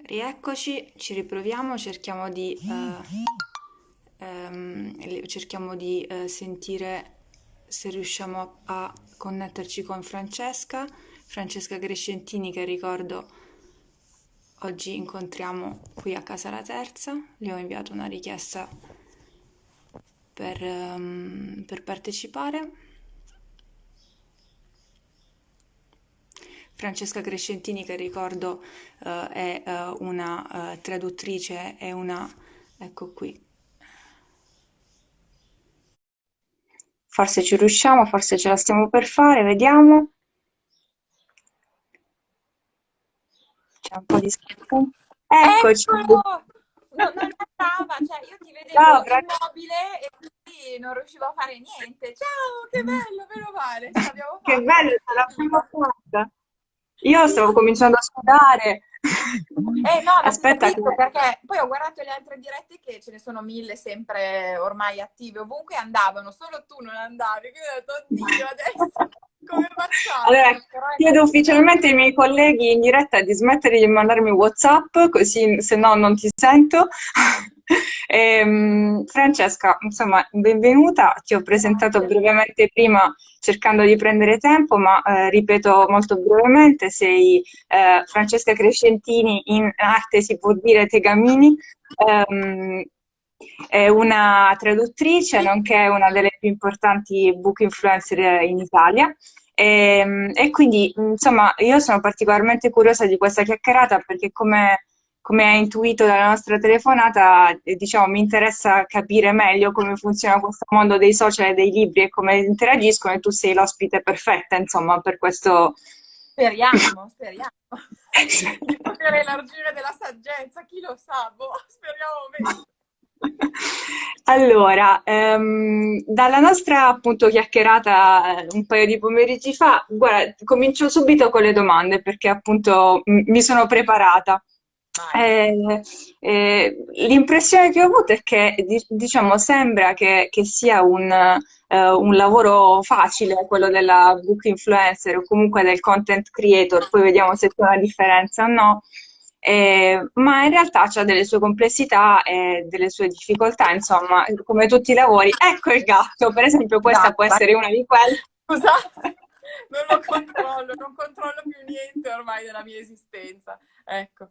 Rieccoci, ci riproviamo, cerchiamo di, eh, ehm, cerchiamo di eh, sentire se riusciamo a, connetterci con Francesca, Francesca Crescentini che ricordo oggi incontriamo qui a Casa La Terza, le ho inviato una richiesta per, um, per partecipare. Francesca Crescentini, che ricordo uh, è uh, una uh, traduttrice e una... ecco qui. Forse ci riusciamo, forse ce la stiamo per fare, vediamo. C'è un po' di. Eccoci! Eccolo! No, non andava, cioè io ti vedevo Ciao, immobile e quindi non riuscivo a fare niente. Ciao, che bello, meno male, Che bello, ce l'abbiamo fatta! Io stavo cominciando a sudare. Eh no, Aspetta che... perché poi ho guardato le altre dirette che ce ne sono mille sempre ormai attive, ovunque andavano, solo tu non andavi, quindi ho detto, oddio, adesso come facciamo? Allora, chiedo ufficialmente ai miei colleghi in diretta di smettere di mandarmi WhatsApp, così se no non ti sento. Ehm, Francesca, insomma, benvenuta. Ti ho presentato brevemente prima cercando di prendere tempo, ma eh, ripeto molto brevemente, sei eh, Francesca Crescentini, in arte si può dire Tegamini. Ehm, è una traduttrice, nonché una delle più importanti book influencer in Italia. E, e quindi, insomma, io sono particolarmente curiosa di questa chiacchierata perché, come, come hai intuito dalla nostra telefonata, eh, diciamo, mi interessa capire meglio come funziona questo mondo dei social e dei libri e come interagiscono, e tu sei l'ospite perfetta, insomma, per questo. Speriamo, speriamo di poter elargire della saggezza, chi lo sa, boh, speriamo bene. Allora, ehm, dalla nostra appunto chiacchierata eh, un paio di pomeriggi fa, guarda, comincio subito con le domande perché appunto mi sono preparata. Eh, eh, l'impressione che ho avuto è che, di- diciamo, sembra che, che sia un, eh, un lavoro facile, quello della book influencer o comunque del content creator, poi vediamo se c'è una differenza o no. Eh, ma in realtà c'ha delle sue complessità e delle sue difficoltà, insomma, come tutti i lavori. Ecco il gatto, per esempio, questa può Esatto. essere una di quelle. Scusate, non lo controllo, non controllo più niente ormai della mia esistenza. Ecco.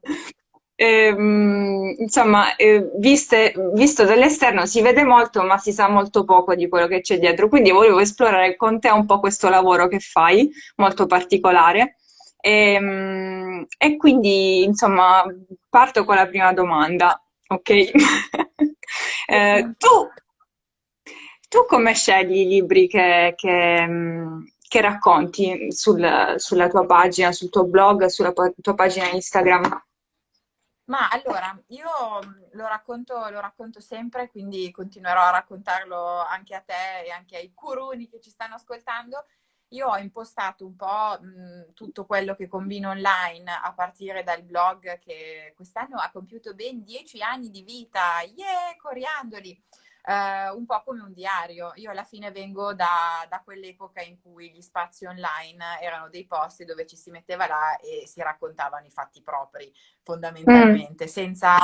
Ehm, insomma, eh, viste- visto dall'esterno si vede molto, ma si sa molto poco di quello che c'è dietro. Quindi volevo esplorare con te un po' questo lavoro che fai, molto particolare. Ehm, E, quindi, insomma, parto con la prima domanda, ok? Eh, tu, tu come scegli i libri che, che, che racconti sul- sulla tua pagina, sul tuo blog, sulla tua pagina Instagram? Ma allora, io mh, lo racconto, lo racconto sempre, quindi continuerò a raccontarlo anche a te e anche ai curuni che ci stanno ascoltando. Io ho impostato un po' mh, tutto quello che combino online a partire dal blog che quest'anno ha compiuto ben dieci anni di vita. Yeah, coriandoli! Eh, un po' come un diario. Io alla fine vengo da, da quell'epoca in cui gli spazi online erano dei posti dove ci si metteva là e si raccontavano i fatti propri Mm, fondamentalmente, senza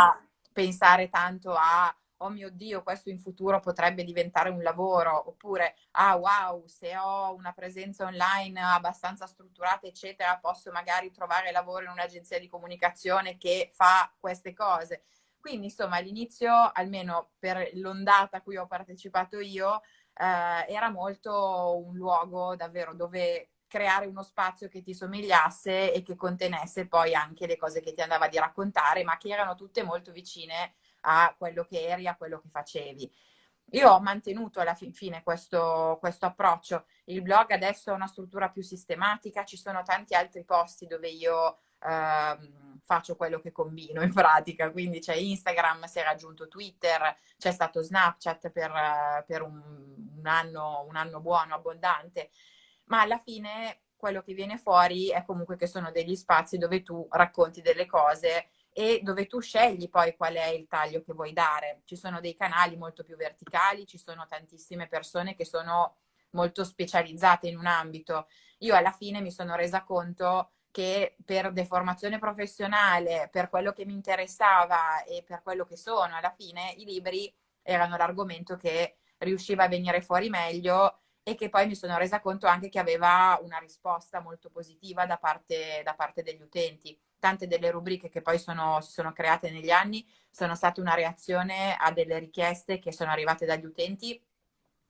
pensare tanto a, oh mio Dio, questo in futuro potrebbe diventare un lavoro, oppure, ah wow, se ho una presenza online abbastanza strutturata, eccetera, posso magari trovare lavoro in un'agenzia di comunicazione che fa queste cose. Quindi, insomma, all'inizio, almeno per l'ondata a cui ho partecipato io, eh, era molto un luogo davvero dove creare uno spazio che ti somigliasse e che contenesse poi anche le cose che ti andava di raccontare, ma che erano tutte molto vicine a quello che eri, a quello che facevi. Io ho mantenuto alla fin fine questo, questo approccio. Il blog adesso ha una struttura più sistematica, ci sono tanti altri posti dove io faccio quello che combino in pratica, quindi c'è Instagram, si è raggiunto Twitter, c'è stato Snapchat per, per un, un anno, un anno buono, abbondante ma alla fine quello che viene fuori è comunque che sono degli spazi dove tu racconti delle cose e dove tu scegli poi qual è il taglio che vuoi dare. Ci sono dei canali molto più verticali, ci sono tantissime persone che sono molto specializzate in un ambito. Io alla fine mi sono resa conto che per deformazione professionale, per quello che mi interessava e per quello che sono, alla fine i libri erano l'argomento che riusciva a venire fuori meglio e che poi mi sono resa conto anche che aveva una risposta molto positiva da parte, da parte degli utenti. Tante delle rubriche che poi sono, si sono create negli anni sono state una reazione a delle richieste che sono arrivate dagli utenti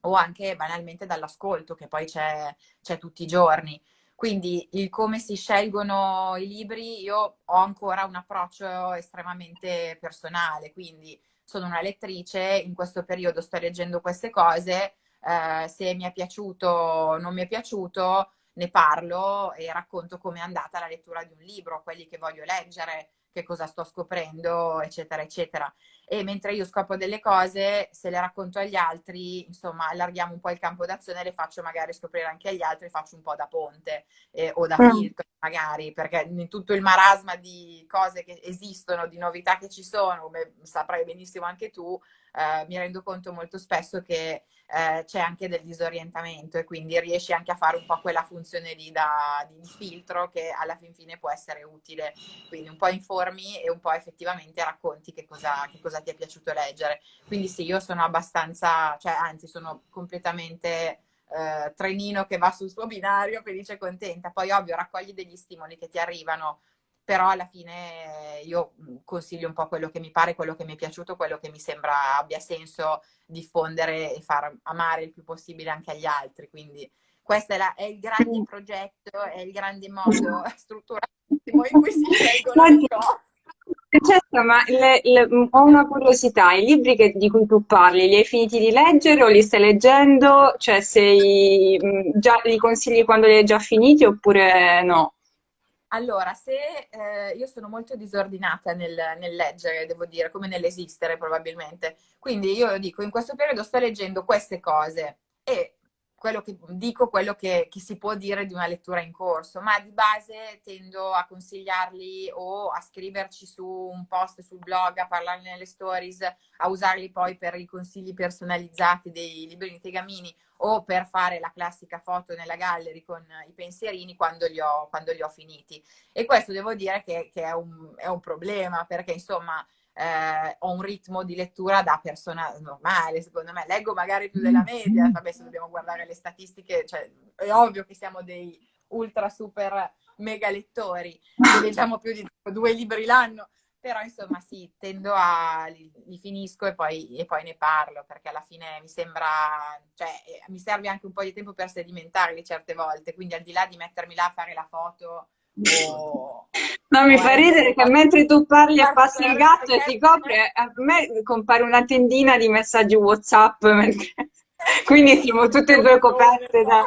o anche banalmente dall'ascolto che poi c'è, c'è tutti i giorni. Quindi il come si scelgono i libri, io ho ancora un approccio estremamente personale, quindi sono una lettrice, in questo periodo sto leggendo queste cose, eh, se mi è piaciuto o non mi è piaciuto, ne parlo e racconto come è andata la lettura di un libro, quelli che voglio leggere, che cosa sto scoprendo, eccetera, eccetera. E mentre io scopro delle cose, se le racconto agli altri, insomma, allarghiamo un po' il campo d'azione, le faccio magari scoprire anche agli altri, faccio un po' da ponte eh, o da filtro, magari, perché in tutto il marasma di cose che esistono, di novità che ci sono, come saprai benissimo anche tu, eh, mi rendo conto molto spesso che eh, c'è anche del disorientamento e quindi riesci anche a fare un po' quella funzione lì da, di filtro che alla fin fine può essere utile. Quindi un po' informi e un po' effettivamente racconti che cosa, che cosa ti è piaciuto leggere. Quindi sì, io sono abbastanza, cioè anzi sono completamente... Eh, trenino che va sul suo binario felice e contenta. Poi ovvio raccogli degli stimoli che ti arrivano però alla fine io mhmm, consiglio un po' quello che mi pare, quello che mi è piaciuto, quello che mi sembra abbia senso diffondere e far amare il più possibile anche agli altri. Quindi questo è, la, è il grande progetto, è il grande modo strutturato in cui si scelgono le cose. Francesca, ma le, le, ho una curiosità, i libri che, di cui tu parli, li hai finiti di leggere o li stai leggendo? Cioè, sei, mhmm, già, li consigli quando li hai già finiti oppure no? Allora, se eh, io sono molto disordinata nel, nel, leggere, devo dire, come nell'esistere probabilmente. Quindi io dico, in questo periodo sto leggendo queste cose e quello che dico quello che, che, si può dire di una lettura in corso, ma di base tendo a consigliarli o a scriverci su un post sul blog, a parlarne nelle stories, a usarli poi per i consigli personalizzati dei libri di Tegamini o per fare la classica foto nella gallery con i pensierini quando li ho, quando li ho finiti. E questo devo dire che, che è, un, è un problema perché insomma eh, ho un ritmo di lettura da persona normale, secondo me. Leggo magari più della media, vabbè se dobbiamo guardare le statistiche, cioè, è ovvio che siamo dei ultra super mega lettori, leggiamo più di due libri l'anno, però insomma sì, tendo a, li, li finisco e poi, e poi, ne parlo, perché alla fine mi sembra, cioè mi serve anche un po' di tempo per sedimentarli certe volte, quindi al di là di mettermi là a fare la foto o No, mi fa ridere che mentre tu parli e passi il gatto e si copre, a me compare una tendina di messaggi WhatsApp, quindi siamo tutte e due coperte da...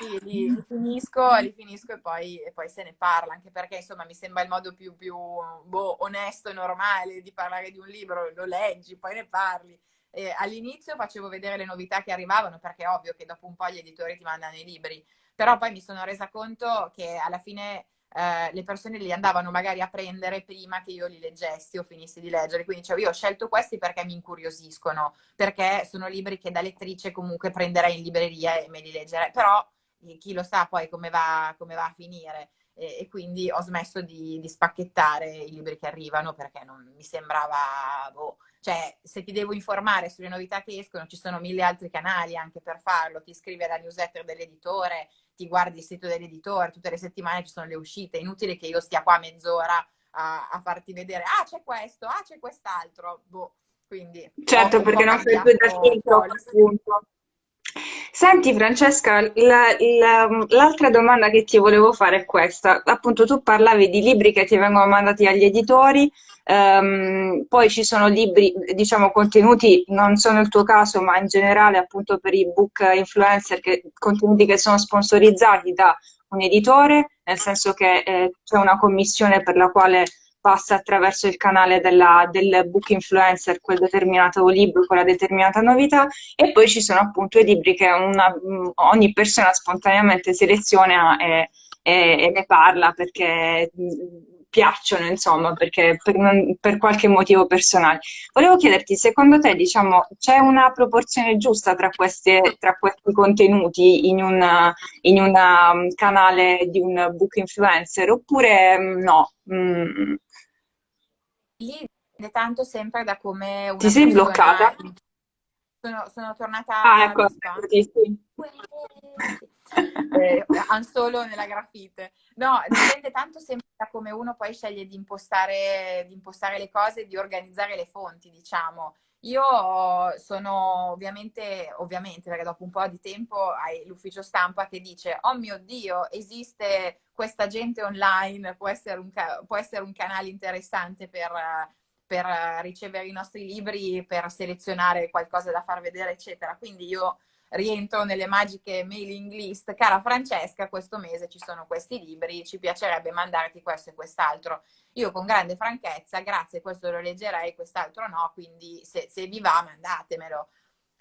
Sì, li, li, finisco, li finisco e poi, e poi, se ne parla, anche perché insomma mi sembra il modo più, più boh, onesto e normale di parlare di un libro, lo leggi, poi ne parli. Eh, all'inizio facevo vedere le novità che arrivavano, perché è ovvio che dopo un po' gli editori ti mandano i libri, però poi mi sono resa conto che alla fine eh, le persone li andavano magari a prendere prima che io li leggessi o finissi di leggere. Quindi cioè, io ho scelto questi perché mi incuriosiscono, perché sono libri che da lettrice comunque prenderei in libreria e me li leggerei. Però eh, chi lo sa poi come va, come va a finire. E, e, quindi ho smesso di, di, spacchettare i libri che arrivano perché non mi sembrava... Boh, cioè, se ti devo informare sulle novità che escono, ci sono mille altri canali anche per farlo. Ti iscrivi alla newsletter dell'editore, ti guardi il sito dell'editore, tutte le settimane ci sono le uscite. È inutile che io stia qua mezz'ora a, a farti vedere, ah, c'è questo, ah, c'è quest'altro. Boh, quindi... Certo, perché non fai più da filtro, appunto. Senti Francesca, l'altra domanda che ti volevo fare è questa. Appunto tu parlavi di libri che ti vengono mandati agli editori, ehm, poi ci sono libri, diciamo, contenuti, non sono il tuo caso, ma in generale appunto per i book influencer, che, contenuti che sono sponsorizzati da un editore, nel senso che eh, c'è una commissione per la quale passa attraverso il canale della, del book influencer quel determinato libro, quella determinata novità e poi ci sono appunto i libri che una, ogni persona spontaneamente seleziona e, e, e, ne parla perché piacciono, insomma, perché per, non- per qualche motivo personale. Volevo chiederti, secondo te, diciamo, c'è una proporzione giusta tra queste- tra questi contenuti in un um, canale di un book influencer oppure mm, no? Mm, Lì dipende tanto sempre da come ti una sei persona... bloccata? Sono, sono Ah, tornata ecco, allo spa. sì, sì. Eh, solo nella grafite. No, dipende tanto sempre da come uno poi sceglie di impostare, di impostare le cose, di organizzare le fonti, diciamo. Io sono ovviamente, ovviamente, perché dopo un po' di tempo hai l'ufficio stampa che dice, oh mio Dio, esiste questa gente online, può essere un, può essere un canale interessante per, per ricevere i nostri libri, per selezionare qualcosa da far vedere, eccetera. Quindi io rientro nelle magiche mailing list. Cara Francesca, questo mese ci sono questi libri, ci piacerebbe mandarti questo e quest'altro. Io con grande franchezza, grazie, questo lo leggerei, quest'altro no, quindi se, se vi va mandatemelo.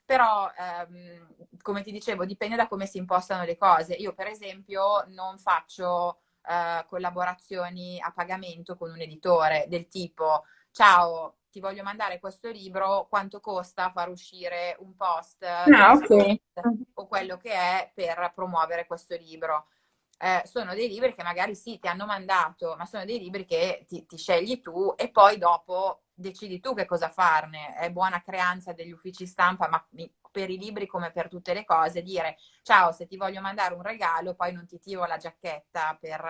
Però, ehm, come ti dicevo, dipende da come si impostano le cose. Io, per esempio, non faccio eh, collaborazioni a pagamento con un editore del tipo, ciao, ti voglio mandare questo libro, quanto costa far uscire un post Ah, ok. o quello che è per promuovere questo libro. Eh, sono dei libri che magari sì, ti hanno mandato, ma sono dei libri che ti, ti, scegli tu e poi dopo decidi tu che cosa farne. È buona creanza degli uffici stampa, ma per i libri come per tutte le cose, dire ciao, se ti voglio mandare un regalo, poi non ti tiro la giacchetta per,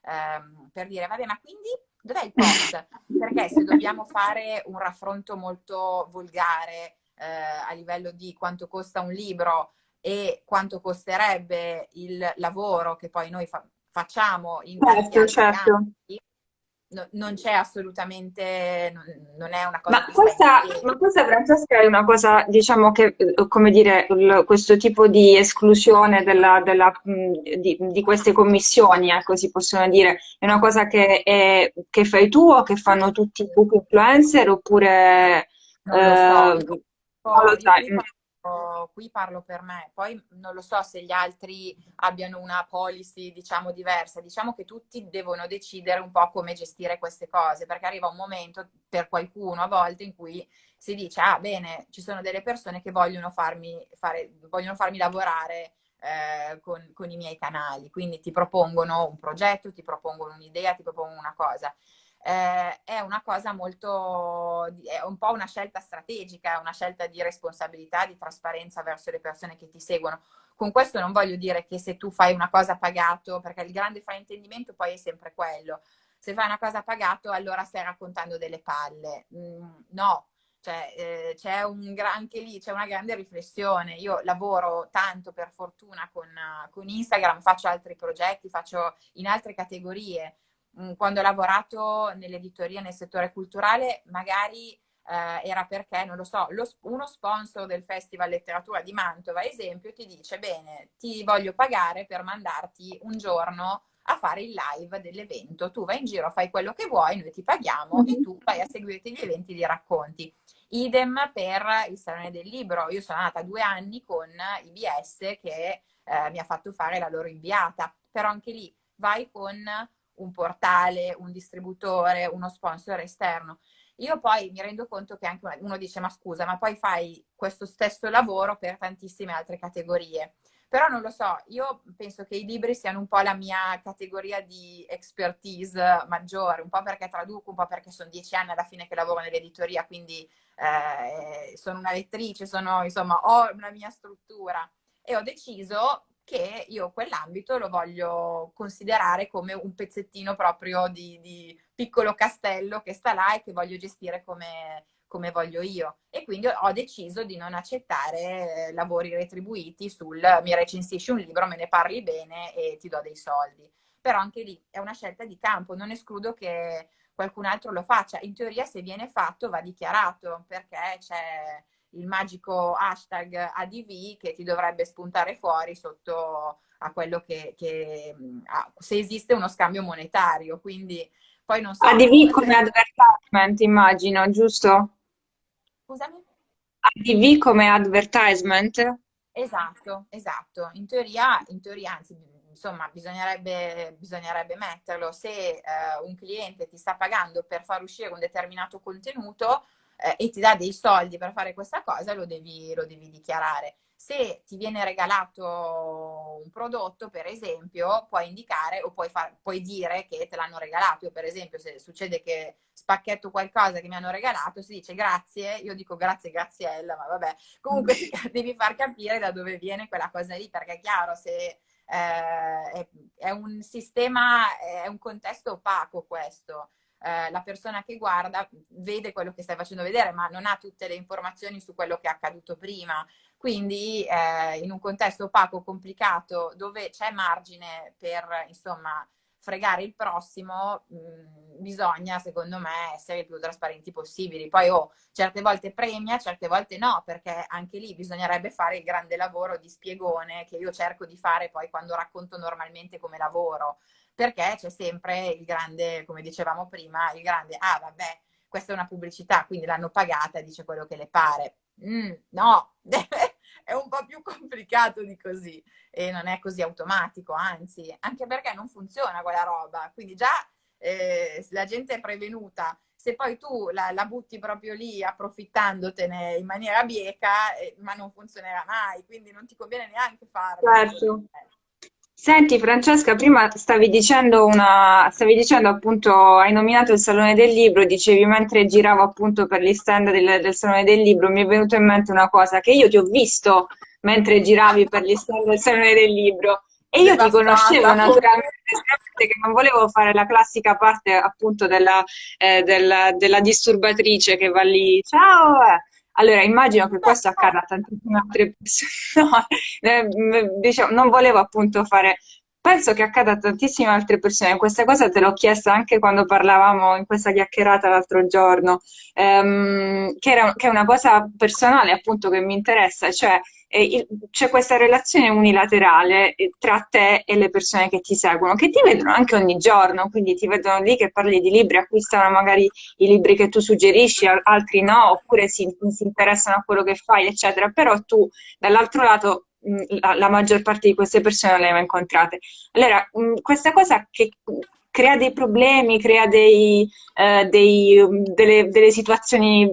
ehm, per dire, vabbè, ma quindi dov'è il post? Perché se dobbiamo fare un raffronto molto volgare eh, a livello di quanto costa un libro e quanto costerebbe il lavoro che poi noi fa facciamo in certo, certo. Campi, no, non c'è assolutamente, non, non, è una cosa... Ma questa, ma questa, Francesca, è una cosa, diciamo che, come dire, questo tipo di esclusione della, della, di, di, queste commissioni, ecco, si possono dire, è una cosa che, è, che fai tu o che fanno tutti i book influencer oppure... Non lo so. Eh, non lo sai qui parlo per me, poi non lo so se gli altri abbiano una policy, diciamo, diversa. Diciamo che tutti devono decidere un po' come gestire queste cose, perché arriva un momento per qualcuno a volte in cui si dice, ah bene, ci sono delle persone che vogliono farmi, fare, vogliono farmi lavorare eh, con, con i miei canali, quindi ti propongono un progetto, ti propongono un'idea, ti propongono una cosa eh, è una cosa molto, è un po' una scelta strategica, una scelta di responsabilità, di trasparenza verso le persone che ti seguono. Con questo non voglio dire che se tu fai una cosa pagato, perché il grande fraintendimento poi è sempre quello, se fai una cosa pagato allora stai raccontando delle palle. Mm, no, cioè, eh, c'è un anche lì c'è una grande riflessione. Io lavoro tanto per fortuna con, con Instagram, faccio altri progetti, faccio in altre categorie quando ho lavorato nell'editoria nel settore culturale, magari eh, era perché, non lo so, lo, uno sponsor del Festival Letteratura di Mantova, esempio, ti dice, bene, ti voglio pagare per mandarti un giorno a fare il live dell'evento. Tu vai in giro, fai quello che vuoi, noi ti paghiamo e tu vai a seguirti gli eventi li racconti. Idem per il Salone del Libro. Io sono andata due anni con IBS che eh, mi ha fatto fare la loro inviata, però anche lì vai con un portale, un distributore, uno sponsor esterno. Io poi mi rendo conto che anche uno dice ma scusa, ma poi fai questo stesso lavoro per tantissime altre categorie. Però non lo so, io penso che i libri siano un po' la mia categoria di expertise maggiore, un po' perché traduco, un po' perché sono dieci anni alla fine che lavoro nell'editoria, quindi eh, sono una lettrice, sono, insomma, ho una mia struttura e ho deciso che io quell'ambito lo voglio considerare come un pezzettino proprio di, di, piccolo castello che sta là e che voglio gestire come, come voglio io. E quindi ho deciso di non accettare lavori retribuiti sul mi recensisci un libro, me ne parli bene e ti do dei soldi. Però anche lì è una scelta di campo, non escludo che qualcun altro lo faccia. In teoria se viene fatto va dichiarato perché c'è il magico hashtag ADV che ti dovrebbe spuntare fuori sotto a quello che, che a, se esiste uno scambio monetario. Quindi poi non so. ADV come advertisement, immagino, giusto? Scusami? ADV come advertisement? Esatto, esatto. In teoria, in teoria, anzi, insomma, bisognerebbe, bisognerebbe metterlo. Se eh, un cliente ti sta pagando per far uscire un determinato contenuto eh, e ti dà dei soldi per fare questa cosa, lo devi, lo devi dichiarare. Se ti viene regalato un prodotto, per esempio, puoi indicare o puoi, far, puoi dire che te l'hanno regalato. Io, per esempio, se succede che spacchetto qualcosa che mi hanno regalato, si dice grazie, io dico grazie Graziella, ma vabbè, comunque devi far capire da dove viene quella cosa lì, perché è chiaro, se eh, è, è un sistema, è un contesto opaco questo. Eh, la persona che guarda vede quello che stai facendo vedere, ma non ha tutte le informazioni su quello che è accaduto prima. Quindi eh, in un contesto opaco, complicato, dove c'è margine per, insomma, fregare il prossimo, mh, mm, bisogna, secondo me, essere il più trasparenti possibili. Poi, oh, certe volte premia, certe volte no, perché anche lì bisognerebbe fare il grande lavoro di spiegone che io cerco di fare poi quando racconto normalmente come lavoro perché c'è sempre il grande, come dicevamo prima, il grande, ah vabbè, questa è una pubblicità, quindi l'hanno pagata, dice quello che le pare. Mm, no, è un po' più complicato di così e non è così automatico, anzi, anche perché non funziona quella roba, quindi già eh, la gente è prevenuta, se poi tu la, la, butti proprio lì approfittandotene in maniera bieca, eh, ma non funzionerà mai, quindi non ti conviene neanche farlo. Certo. Eh. Senti Francesca, prima stavi dicendo una, stavi dicendo appunto, hai nominato il Salone del Libro, dicevi mentre giravo appunto per gli stand del, del Salone del Libro, mi è venuta in mente una cosa, che io ti ho visto mentre giravi per gli stand del Salone del Libro e io ti conoscevo naturalmente, che non volevo fare la classica parte appunto della, eh, della, della disturbatrice che va lì, ciao! Eh. Allora, immagino che questo accada a tantissime altre persone. No, eh, diciamo, non volevo appunto fare... Penso che accada a tantissime altre persone. Questa cosa te l'ho chiesta anche quando parlavamo in questa chiacchierata l'altro giorno, ehm, che, era, che è una cosa personale appunto che mi interessa, cioè c'è questa relazione unilaterale eh, tra te e le persone che ti seguono, che ti vedono anche ogni giorno, quindi ti vedono lì che parli di libri, acquistano magari i libri che tu suggerisci, altri no, oppure si, si interessano a quello che fai, eccetera, però tu dall'altro lato la, la, maggior parte di queste persone le hai mai incontrate. Allora, questa cosa che crea dei problemi, crea dei, eh, dei, delle, delle, situazioni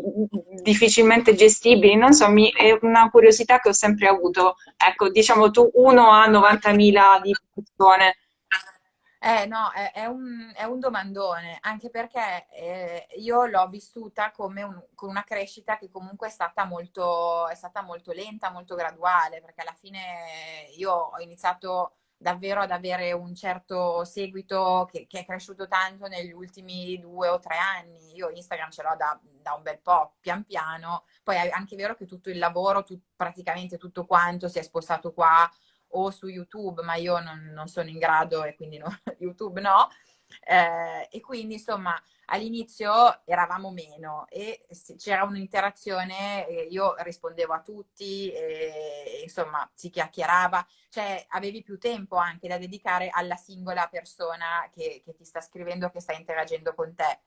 difficilmente gestibili, non so, mi, è una curiosità che ho sempre avuto. Ecco, diciamo tu uno a 90.000 di persone. Eh no, è, è, un, è un, domandone, anche perché eh, io l'ho vissuta come un, con una crescita che comunque è stata, molto, è stata molto lenta, molto graduale, perché alla fine io ho iniziato davvero ad avere un certo seguito che, che, è cresciuto tanto negli ultimi due o tre anni. Io Instagram ce l'ho da, da un bel po', pian piano. Poi è anche vero che tutto il lavoro, tu, praticamente tutto quanto si è spostato qua o su YouTube, ma io non, non sono in grado e quindi no, YouTube no. Eh, e quindi insomma all'inizio eravamo meno e c'era un'interazione, io rispondevo a tutti, e, insomma si chiacchierava, cioè avevi più tempo anche da dedicare alla singola persona che, che ti sta scrivendo, che sta interagendo con te.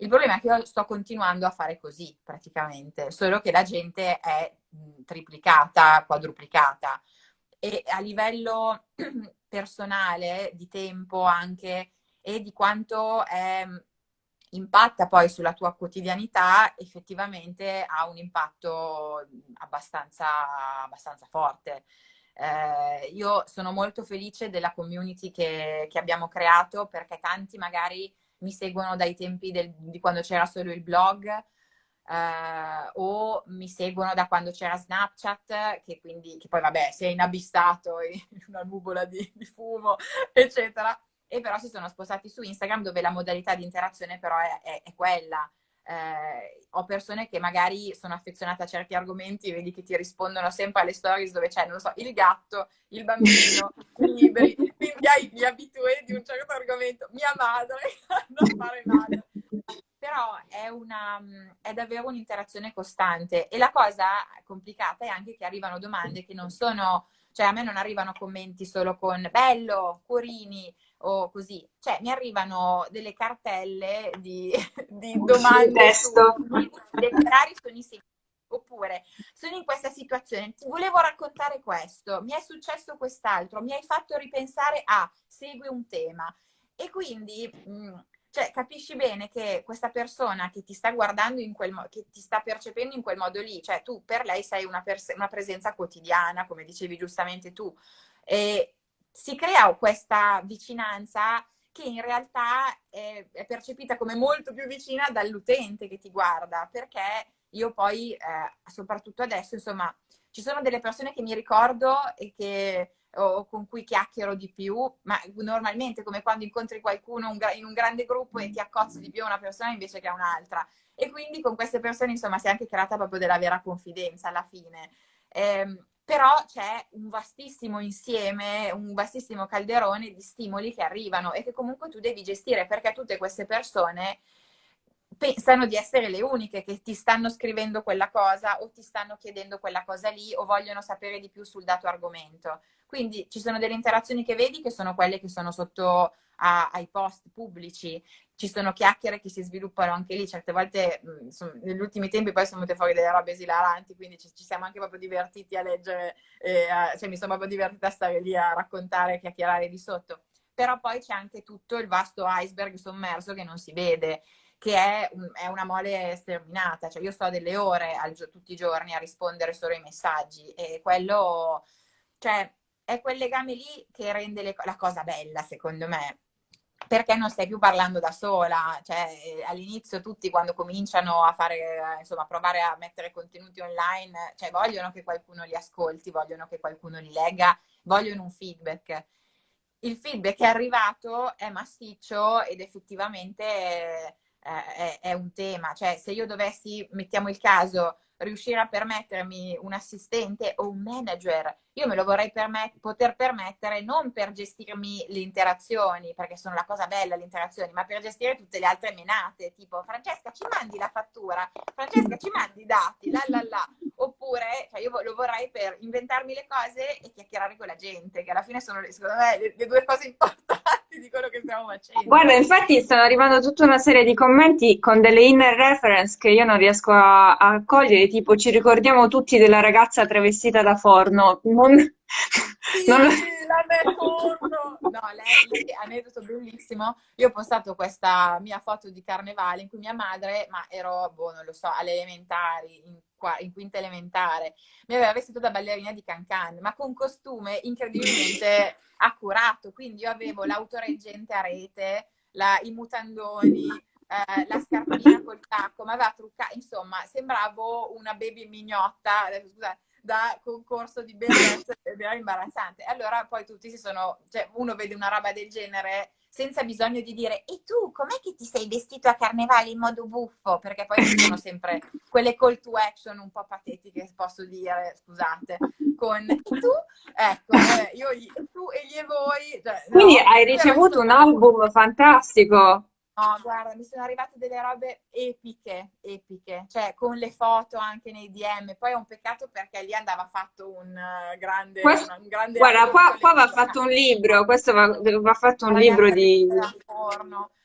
Il problema è che io sto continuando a fare così praticamente, solo che la gente è triplicata, quadruplicata e a livello personale, di tempo anche e di quanto è impatta poi sulla tua quotidianità, effettivamente ha un impatto abbastanza, abbastanza forte. Eh, io sono molto felice della community che, che, abbiamo creato perché tanti magari mi seguono dai tempi del, di quando c'era solo il blog eh, o mi seguono da quando c'era Snapchat che, quindi, che poi vabbè si è inabissato in una nuvola di, di fumo eccetera e però si sono spostati su Instagram dove la modalità di interazione però è, è, è quella. Eh, ho persone che magari sono affezionate a certi argomenti, vedi che ti rispondono sempre alle stories dove c'è, non so, il gatto, il bambino, i libri, quindi hai gli abitué di un certo argomento, mia madre, non fare male. Però è, una, è davvero un'interazione costante e la cosa complicata è anche che arrivano domande che non sono, cioè a me non arrivano commenti solo con bello, cuorini, o così. Cioè, mi arrivano delle cartelle di, di domande su, magari sono i Oppure sono in questa situazione, ti volevo raccontare questo, mi è successo quest'altro, mi hai fatto ripensare a, segui un tema. E quindi mh, mm, cioè, capisci bene che questa persona che ti sta guardando in quel modo, che ti sta percependo in quel modo lì, cioè tu per lei sei una, pers- una presenza quotidiana, come dicevi giustamente tu, e si crea questa vicinanza che in realtà è, è percepita come molto più vicina dall'utente che ti guarda, perché io poi, eh, soprattutto adesso, insomma, ci sono delle persone che mi ricordo e che o con cui chiacchiero di più, ma normalmente come quando incontri qualcuno in un grande gruppo e ti accozzi di più a una persona invece che a un'altra. E quindi con queste persone, insomma, si è anche creata proprio della vera confidenza alla fine. Eh, però c'è un vastissimo insieme, un vastissimo calderone di stimoli che arrivano e che comunque tu devi gestire perché tutte queste persone pensano di essere le uniche che ti stanno scrivendo quella cosa o ti stanno chiedendo quella cosa lì o vogliono sapere di più sul dato argomento. Quindi ci sono delle interazioni che vedi che sono quelle che sono sotto a, ai post pubblici, ci sono chiacchiere che si sviluppano anche lì, certe volte insomma, negli ultimi tempi poi sono venute fuori delle robe esilaranti, quindi ci, ci siamo anche proprio divertiti a leggere, eh, cioè mi sono proprio divertita a stare lì a raccontare, a chiacchierare di sotto. Però poi c'è anche tutto il vasto iceberg sommerso che non si vede che è, è, una mole sterminata, cioè io sto delle ore al, tutti i giorni a rispondere solo ai messaggi e quello, cioè è quel legame lì che rende le, la cosa bella secondo me, perché non stai più parlando da sola, cioè all'inizio tutti quando cominciano a fare, insomma, a provare a mettere contenuti online, cioè vogliono che qualcuno li ascolti, vogliono che qualcuno li legga, vogliono un feedback. Il feedback è arrivato, è massiccio ed effettivamente eh, è, è, un tema. Cioè, se io dovessi, mettiamo il caso, riuscire a permettermi un assistente o un manager, io me lo vorrei permet- poter permettere non per gestirmi le interazioni, perché sono la cosa bella le interazioni, ma per gestire tutte le altre menate, tipo Francesca ci mandi la fattura, Francesca ci mandi i dati, la la la, oppure cioè io lo vorrei per inventarmi le cose e chiacchierare con la gente, che alla fine sono secondo me le, le due cose importanti di quello che stiamo facendo. Guarda, infatti stanno arrivando tutta una serie di commenti con delle inner reference che io non riesco a, a cogliere, tipo ci ricordiamo tutti della ragazza travestita da forno, non... Sì, non... la me forno! No, lei, lei, aneddoto bellissimo, io ho postato questa mia foto di carnevale in cui mia madre, ma ero, boh, non lo so, alle elementari, in, in quinta elementare, mi aveva vestito da ballerina di cancan, ma con costume incredibilmente accurato, quindi io avevo l'autoreggente a rete, la, i mutandoni, eh, la scarpina col tacco, ma aveva truccato, insomma, sembravo una baby mignotta, scusate, da concorso di bellezza ed era imbarazzante. Allora poi tutti si sono, cioè uno vede una roba del genere senza bisogno di dire e tu com'è che ti sei vestito a carnevale in modo buffo? Perché poi ci sono sempre quelle call to action un po' patetiche, posso dire, scusate, con e tu, ecco, eh, io, tu e gli e voi. Cioè, Quindi no, hai ricevuto un album fantastico. No, guarda, mi sono arrivate delle robe epiche, epiche, cioè con le foto anche nei DM. Poi è un peccato perché lì andava fatto un uh, grande, questo, un grande Guarda, qua, qua va fatto un libro, questo va, va fatto un libro di...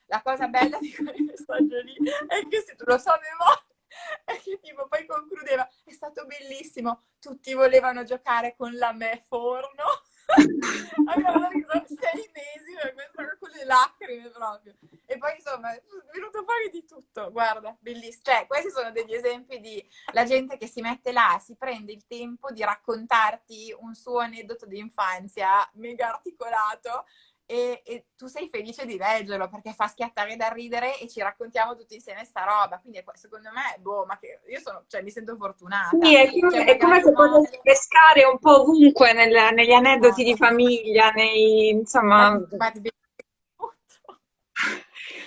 La cosa bella di quel messaggio lì è che se tu lo sapevo è che tipo poi concludeva, è stato bellissimo, tutti volevano giocare con la me forno. Abbiamo riso sei mesi per con le lacrime proprio. E poi insomma è venuto fuori di tutto, guarda, bellissimo. Cioè, questi sono degli esempi di la gente che si mette là, si prende il tempo di raccontarti un suo aneddoto di infanzia mega articolato e, e, tu sei felice di leggerlo perché fa schiattare da ridere e ci raccontiamo tutti insieme sta roba. Quindi secondo me, boh, ma che io sono, cioè, mi sento fortunata. Sì, è come, cioè, è come se potessi pescare un po' ovunque nel, negli aneddoti di famiglia, nei, insomma... Ma, ma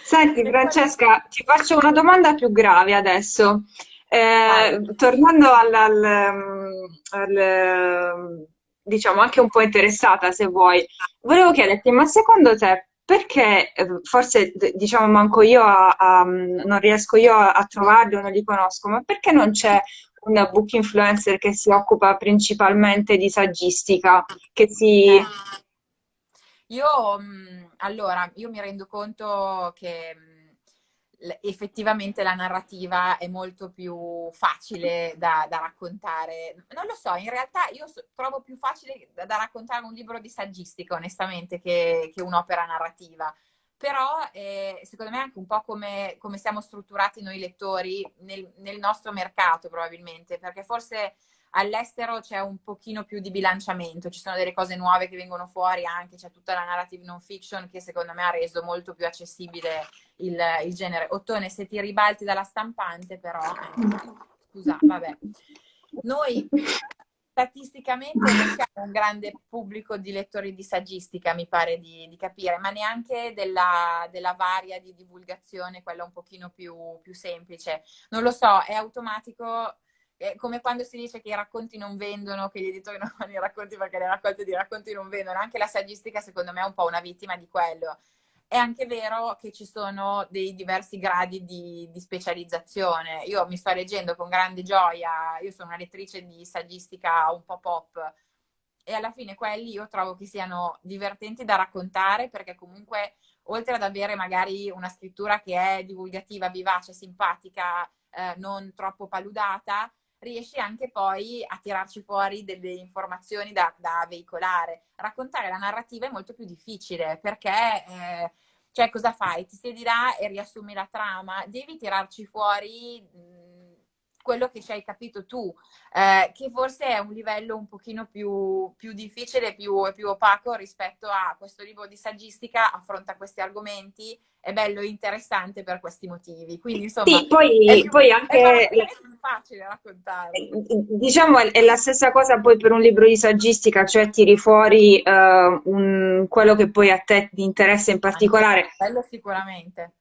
Senti Francesca, ti faccio una domanda più grave adesso. Eh, tornando al, al, al diciamo, anche un po' interessata se vuoi. Volevo chiederti, ma secondo te perché, eh, forse diciamo manco io a, a, non riesco io a, a trovarli o non li conosco, ma perché non c'è un book influencer che si occupa principalmente di saggistica, che si... Io, allora, io mi rendo conto che effettivamente la narrativa è molto più facile da, da, raccontare. Non lo so, in realtà io so, trovo più facile da, da, raccontare un libro di saggistica, onestamente, che, che un'opera narrativa. Però eh, secondo me è anche un po' come, come siamo strutturati noi lettori nel, nel nostro mercato, probabilmente, perché forse all'estero c'è un pochino più di bilanciamento, ci sono delle cose nuove che vengono fuori anche, c'è tutta la narrative non fiction che secondo me ha reso molto più accessibile il, il genere. Ottone, se ti ribalti dalla stampante però, eh, scusa, vabbè. Noi statisticamente non siamo un grande pubblico di lettori di saggistica, mi pare di, di capire, ma neanche della, della, varia di divulgazione, quella un pochino più, più semplice. Non lo so, è automatico è come quando si dice che i racconti non vendono, che gli editori non fanno i racconti perché le raccolte di racconti non vendono, anche la saggistica secondo me è un po' una vittima di quello. È anche vero che ci sono dei diversi gradi di, di specializzazione. Io mi sto leggendo con grande gioia, io sono una lettrice di saggistica un po' pop, e alla fine quelli io trovo che siano divertenti da raccontare perché comunque oltre ad avere magari una scrittura che è divulgativa, vivace, simpatica, eh, non troppo paludata, riesci anche poi a tirarci fuori delle informazioni da, da veicolare. Raccontare la narrativa è molto più difficile perché, eh, cioè, cosa fai? Ti siedi là e riassumi la trama, devi tirarci fuori mh, quello che ci hai capito tu, eh, che forse è un livello un pochino più, più difficile, più, più opaco rispetto a questo libro di saggistica, affronta questi argomenti è bello e interessante per questi motivi. Quindi, insomma, sì, poi, è più, poi anche... È più facile raccontare. Eh, diciamo, è la stessa cosa poi per un libro di saggistica, cioè tiri fuori uh, un, quello che poi a te ti interessa in particolare. Quello sicuramente.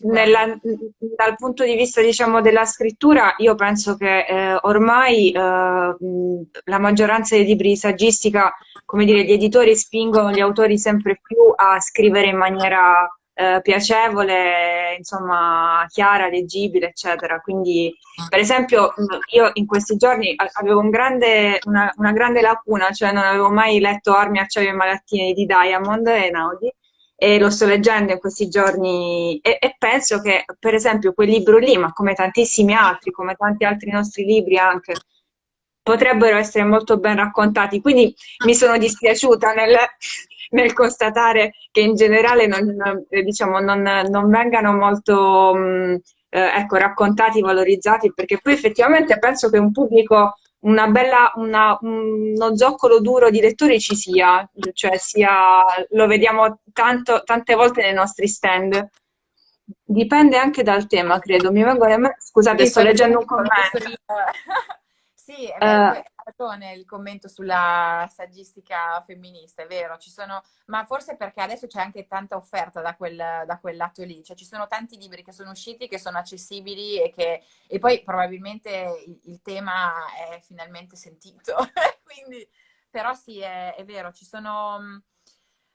Nella, dal punto di vista diciamo, della scrittura, io penso che eh, ormai eh, la maggioranza dei libri di saggistica, come dire, gli editori spingono gli autori sempre più a scrivere in maniera eh, piacevole, insomma, chiara, leggibile, eccetera. Quindi, per esempio, io in questi giorni avevo un grande, una, una, grande lacuna, cioè non avevo mai letto Armi, Acciaio e Malattie di Diamond e Naudi, e lo sto leggendo in questi giorni e, e, penso che, per esempio, quel libro lì, ma come tantissimi altri, come tanti altri nostri libri anche, potrebbero essere molto ben raccontati. Quindi mi sono dispiaciuta nel, nel constatare che in generale non, diciamo, non, non vengano molto mh, eh, ecco, raccontati, valorizzati, perché poi effettivamente penso che un pubblico, una bella, una, uno zoccolo duro di lettori ci sia, cioè sia, lo vediamo tanto, tante volte nei nostri stand. Dipende anche dal tema, credo. Mi vengo a... Scusate, sto leggendo un commento. Sì, è vero, uh, ragione il commento sulla saggistica femminista, è vero, ci sono, ma forse perché adesso c'è anche tanta offerta da quel, da quel lato lì, cioè ci sono tanti libri che sono usciti, che sono accessibili e che, e poi probabilmente il, il tema è finalmente sentito, quindi, però sì, è, è vero, ci sono,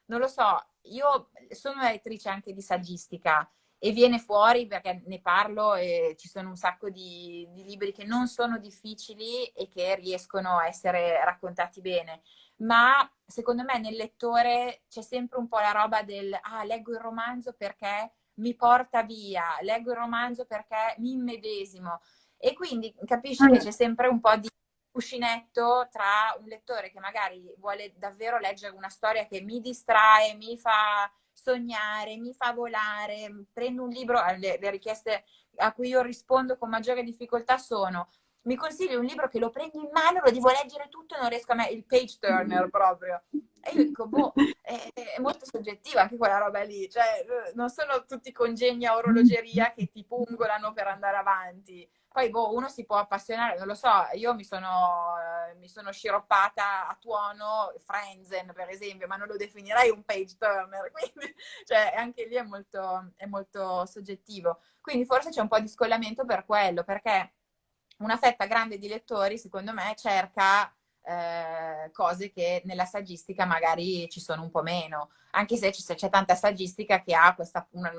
non lo so, io sono lettrice anche di saggistica, e viene fuori perché ne parlo e ci sono un sacco di, di, libri che non sono difficili e che riescono a essere raccontati bene. Ma secondo me nel lettore c'è sempre un po' la roba del ah, leggo il romanzo perché mi porta via, leggo il romanzo perché mi immedesimo. E quindi capisci che mm. c'è sempre un po' di cuscinetto tra un lettore che magari vuole davvero leggere una storia che mi distrae, mi fa sognare, mi fa volare, prendo un libro, eh, le, le richieste a cui io rispondo con maggiore difficoltà sono mi consigli un libro che lo prendo in mano, lo devo leggere tutto e non riesco a me, il page turner proprio. E io dico, boh, è, è, molto soggettiva anche quella roba lì, cioè non sono tutti congegni a orologeria che ti pungolano per andare avanti. Poi, boh, uno si può appassionare, non lo so, io mi sono, eh, mi sono sciroppata a tuono Frenzen, per esempio, ma non lo definirei un page turner, quindi, cioè, anche lì è molto, è molto soggettivo. Quindi forse c'è un po' di scollamento per quello, perché una fetta grande di lettori, secondo me, cerca eh, cose che nella saggistica magari ci sono un po' meno, anche se c'è tanta saggistica che ha questa una,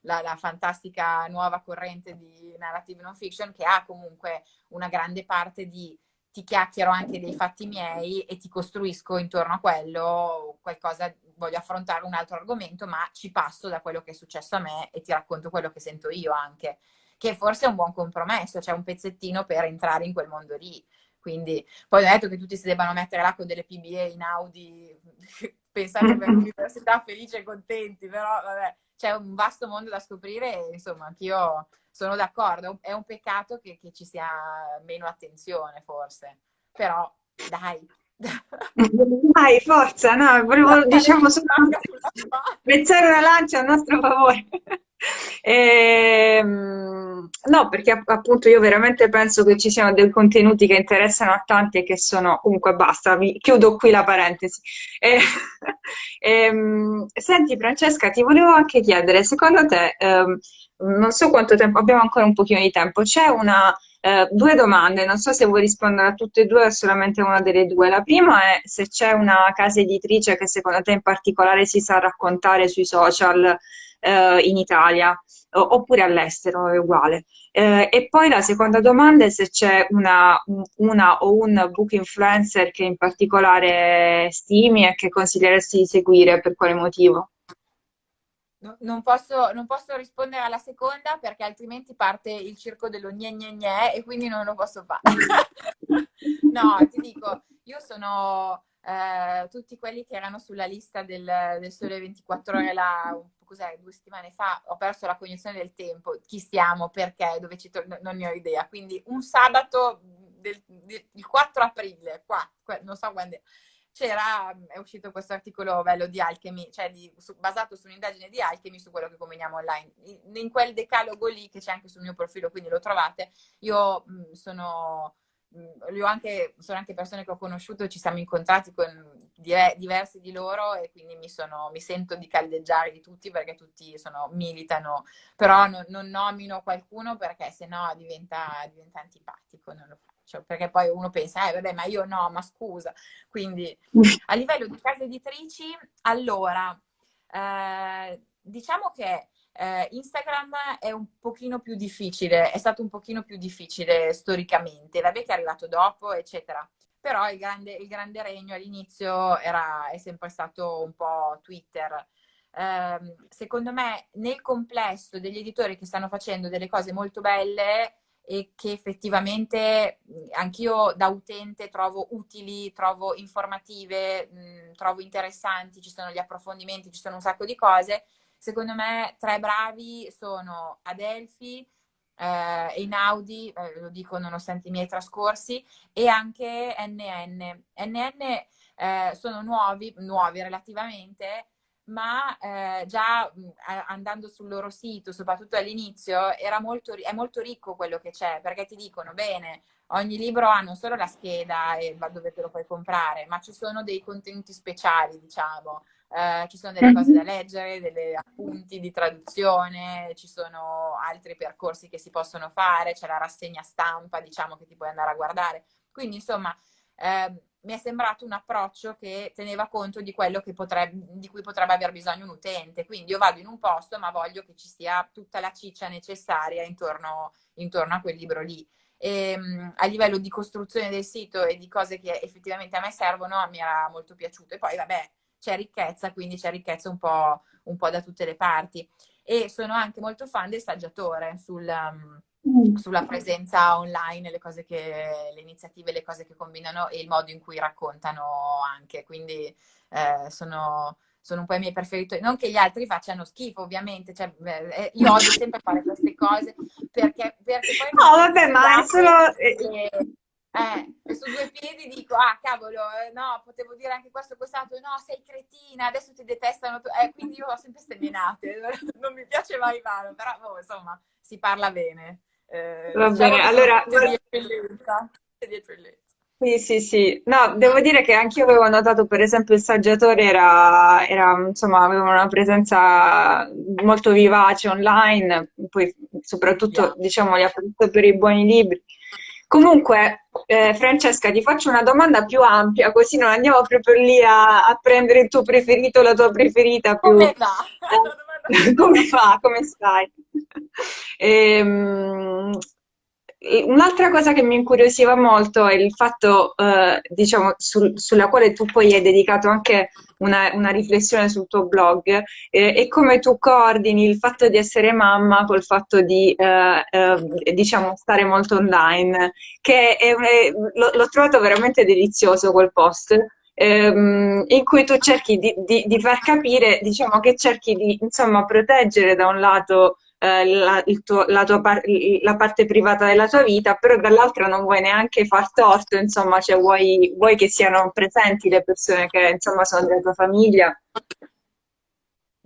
la, la, fantastica nuova corrente di narrative non fiction che ha comunque una grande parte di ti chiacchiero anche dei fatti miei e ti costruisco intorno a quello qualcosa voglio affrontare un altro argomento, ma ci passo da quello che è successo a me e ti racconto quello che sento io anche, che forse è un buon compromesso, c'è un pezzettino per entrare in quel mondo lì. Quindi poi ho detto che tutti si debbano mettere là con delle PBA in Audi, pensando per l'università felici e contenti, però vabbè, c'è un vasto mondo da scoprire e insomma anch'io sono d'accordo, è un peccato che, che ci sia meno attenzione forse, però dai, dai, forza, no, volevo diciamo solo spezzare una lancia a nostro favore. E, ehm, no, perché appunto io veramente penso che ci siano dei contenuti che interessano a tanti e che sono, comunque basta, vi, chiudo qui la parentesi. E, e, ehm, senti Francesca, ti volevo anche chiedere, secondo te, ehm, non so quanto tempo, abbiamo ancora un pochino di tempo, c'è una eh, due domande, non so se vuoi rispondere a tutte e due o solamente una delle due. La prima è se c'è una casa editrice che secondo te in particolare si sa raccontare sui social eh, in Italia oppure all'estero, è uguale. Eh, e poi la seconda domanda è se c'è una, una, o un book influencer che in particolare stimi e che consiglieresti di seguire, per quale motivo? Non, posso, non posso rispondere alla seconda perché altrimenti parte il circo dello gne gne gne e quindi non lo posso fare. no, ti dico, io sono eh, tutti quelli che erano sulla lista del, del Sole 24 ore là, cos'è, due settimane fa, ho perso la cognizione del tempo, chi siamo, perché, dove ci torno, non ne ho idea. Quindi un sabato del, del, il 4 aprile, qua, non so quando c'era, è uscito questo articolo bello di Alchemy, cioè di, su, basato su un'indagine di Alchemy su quello che combiniamo online. In, in, quel decalogo lì, che c'è anche sul mio profilo, quindi lo trovate, io mh, sono, mh, anche, sono anche persone che ho conosciuto, ci siamo incontrati con diversi di loro e quindi mi, sono, mi sento di caldeggiare di tutti perché tutti sono, militano, però non, non nomino qualcuno perché sennò diventa, diventa antipatico, non lo faccio faccio, perché poi uno pensa, eh vabbè, ma io no, ma scusa. Quindi a livello di case editrici, allora, eh, diciamo che eh, Instagram è un pochino più difficile, è stato un pochino più difficile storicamente, vabbè che è arrivato dopo, eccetera. Però il grande, il grande regno all'inizio era, è sempre stato un po' Twitter. Eh, secondo me, nel complesso degli editori che stanno facendo delle cose molto belle, e che effettivamente anch'io da utente trovo utili, trovo informative, mh, trovo interessanti, ci sono gli approfondimenti, ci sono un sacco di cose. Secondo me tre bravi sono Adelphi, eh, Einaudi, eh, lo dico nonostante i miei trascorsi, e anche NN. NN eh, sono nuovi, nuovi relativamente, ma eh, già andando sul loro sito, soprattutto all'inizio, molto, è molto ricco quello che c'è, perché ti dicono, bene, ogni libro ha non solo la scheda e dove te lo puoi comprare, ma ci sono dei contenuti speciali, diciamo, eh, ci sono delle cose da leggere, degli appunti di traduzione, ci sono altri percorsi che si possono fare, c'è la rassegna stampa, diciamo, che ti puoi andare a guardare. Quindi, insomma, eh, mi è sembrato un approccio che teneva conto di quello potrebbe, di cui potrebbe aver bisogno un utente. Quindi io vado in un posto, ma voglio che ci sia tutta la ciccia necessaria intorno, intorno a quel libro lì. E, um, a livello di costruzione del sito e di cose che effettivamente a me servono, mi era molto piaciuto. E poi, vabbè, c'è ricchezza, quindi c'è ricchezza un po', un po', da tutte le parti. E sono anche molto fan del saggiatore sul... Um. Sulla presenza online, le cose che, le iniziative, le cose che combinano e il modo in cui raccontano anche. Quindi eh, sono, sono un po' i miei preferiti. Non che gli altri facciano schifo, ovviamente. Cioè, eh, io odio sempre fare queste cose perché, perché poi... No, vabbè, ma è solo... E, eh, su due piedi dico, ah cavolo, eh, no, potevo dire anche questo, quest'altro, no, sei cretina, adesso ti detestano, eh, quindi io ho sempre seminate, non mi piace mai male, però oh, insomma, si parla bene. Eh, Va diciamo bene, allora... Di eccellenza. Di eccellenza. Sì, sì, sì. No, devo dire che anche io avevo notato, per esempio, il saggiatore era, era, insomma, aveva una presenza molto vivace online, poi soprattutto, yeah. diciamo, li ha fatto per i buoni libri. Comunque, eh, Francesca, ti faccio una domanda più ampia, così non andiamo proprio lì a, a prendere il tuo preferito, la tua preferita. Più... Come va? come fa? Come stai? Ehm, un'altra cosa che mi incuriosiva molto è il fatto, eh, diciamo, sul, sulla quale tu poi hai dedicato anche una, una riflessione sul tuo blog, eh, è come tu coordini il fatto di essere mamma col fatto di, eh, eh diciamo, stare molto online, che l'ho trovato veramente delizioso quel post ehm, in cui tu cerchi di, di, di, far capire, diciamo che cerchi di insomma, proteggere da un lato eh, la, tuo, la, par- la, parte privata della tua vita, però dall'altra non vuoi neanche far torto, insomma, cioè vuoi, vuoi che siano presenti le persone che insomma sono della tua famiglia.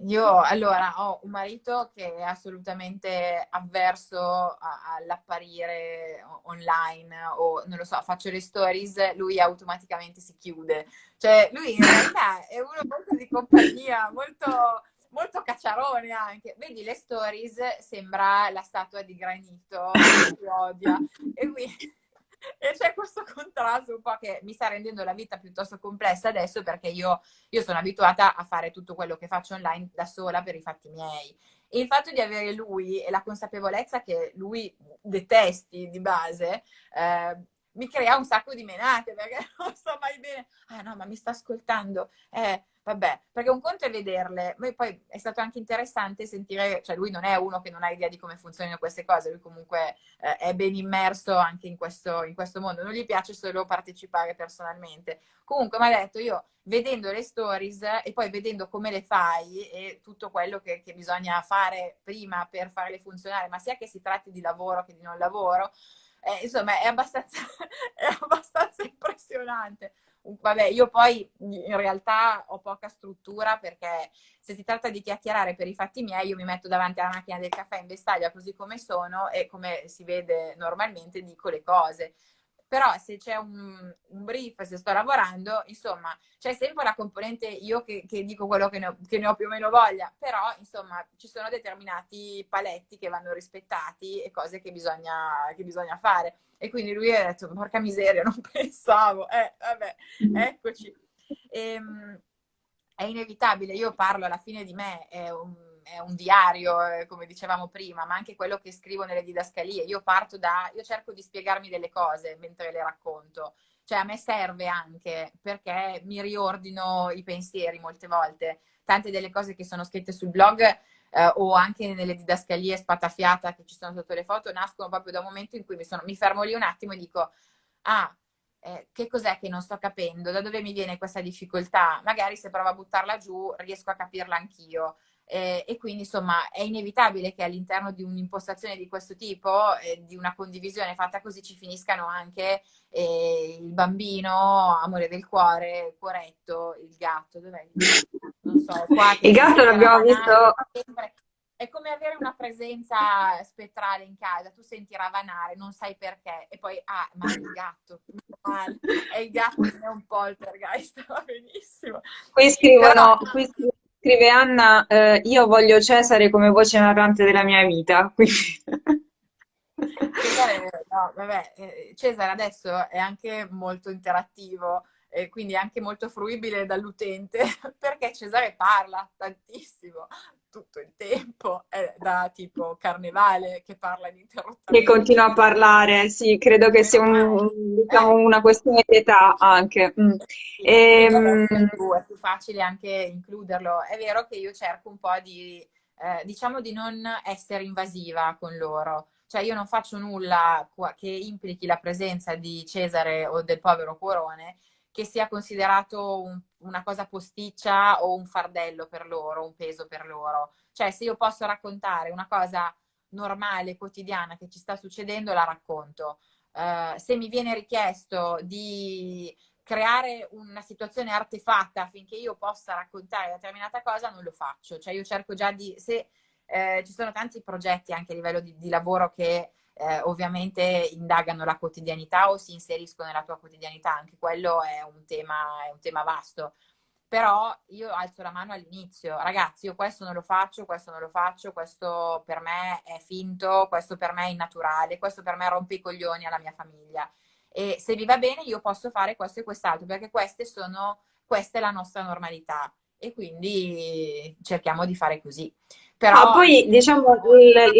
Io allora ho un marito che è assolutamente avverso all'apparire online o non lo so, faccio le stories, lui automaticamente si chiude. Cioè lui in realtà è uno molto di compagnia, molto, molto cacciarone anche. Vedi le stories, sembra la statua di granito che odia. E quindi e c'è questo contrasto un po' che mi sta rendendo la vita piuttosto complessa adesso perché io, io, sono abituata a fare tutto quello che faccio online da sola per i fatti miei. E il fatto di avere lui e la consapevolezza che lui detesti di base, eh, mi crea un sacco di menate perché non so mai bene. Ah no, ma mi sta ascoltando. Eh, vabbè, perché un conto è vederle, ma poi è stato anche interessante sentire, cioè lui non è uno che non ha idea di come funzionano queste cose, lui comunque eh, è ben immerso anche in questo, in questo mondo, non gli piace solo partecipare personalmente. Comunque mi ha detto io, vedendo le stories e poi vedendo come le fai e tutto quello che, che bisogna fare prima per farle funzionare, ma sia che si tratti di lavoro che di non lavoro, eh, insomma è abbastanza, è abbastanza impressionante vabbè, io poi in realtà ho poca struttura perché se si tratta di chiacchierare per i fatti miei, io mi metto davanti alla macchina del caffè in vestaglia così come sono e come si vede normalmente dico le cose però se c'è un, un, brief, se sto lavorando, insomma, c'è sempre la componente io che, che dico quello che ne, ho, che ne, ho, più o meno voglia, però insomma ci sono determinati paletti che vanno rispettati e cose che bisogna, che bisogna fare. E quindi lui ha detto, porca miseria, non pensavo, eh, vabbè, mm. eccoci. E, ehm, è inevitabile, io parlo alla fine di me, è un è un diario, eh, come dicevamo prima, ma anche quello che scrivo nelle didascalie. Io parto da, io cerco di spiegarmi delle cose mentre le racconto. Cioè a me serve anche perché mi riordino i pensieri molte volte. Tante delle cose che sono scritte sul blog eh, o anche nelle didascalie spatafiata che ci sono sotto le foto nascono proprio da un momento in cui mi, sono, mi fermo lì un attimo e dico, ah, eh, che cos'è che non sto capendo? Da dove mi viene questa difficoltà? Magari se provo a buttarla giù riesco a capirla anch'io. Eh, e quindi insomma è inevitabile che all'interno di un'impostazione di questo tipo, eh, di una condivisione fatta così, ci finiscano anche eh, il bambino, amore del cuore, cuoretto, il gatto, dov'è? Non so, qua il gatto l'abbiamo visto... È come avere una presenza spettrale in casa, tu senti ravanare, non sai perché, e poi, ah, ma è il gatto, è il gatto che è un poltergeist, va benissimo. Qui scrivono, qui scrivono Scrive Anna, eh, io voglio Cesare come voce narrante della mia vita. Cesare, no, vabbè, eh, Cesare adesso è anche molto interattivo e quindi anche molto fruibile dall'utente perché Cesare parla tantissimo tutto il tempo, è da tipo carnevale che parla ininterrottamente. Che continua a parlare, sì, credo che sia un, diciamo, una questione di età anche. Mm. Sì, e, ehm... è, più, è più facile anche includerlo. È vero che io cerco un po' di, eh, diciamo, di non essere invasiva con loro. Cioè io non faccio nulla che implichi la presenza di Cesare o del povero Cuorone, che sia considerato un, una cosa posticcia o un fardello per loro, un peso per loro. Cioè se io posso raccontare una cosa normale, quotidiana che ci sta succedendo, la racconto. Uh, se mi viene richiesto di creare una situazione artefatta affinché io possa raccontare determinata cosa, non lo faccio. Cioè io cerco già di... Se, eh, ci sono tanti progetti anche a livello di, di lavoro che eh, ovviamente indagano la quotidianità o si inseriscono nella tua quotidianità, anche quello è un tema, è un tema vasto. Però io alzo la mano all'inizio, ragazzi, io questo non lo faccio, questo non lo faccio, questo per me è finto, questo per me è innaturale, questo per me rompe i coglioni alla mia famiglia. E se vi va bene io posso fare questo e quest'altro, perché queste sono, questa è la nostra normalità. E quindi cerchiamo di fare così. Però poi diciamo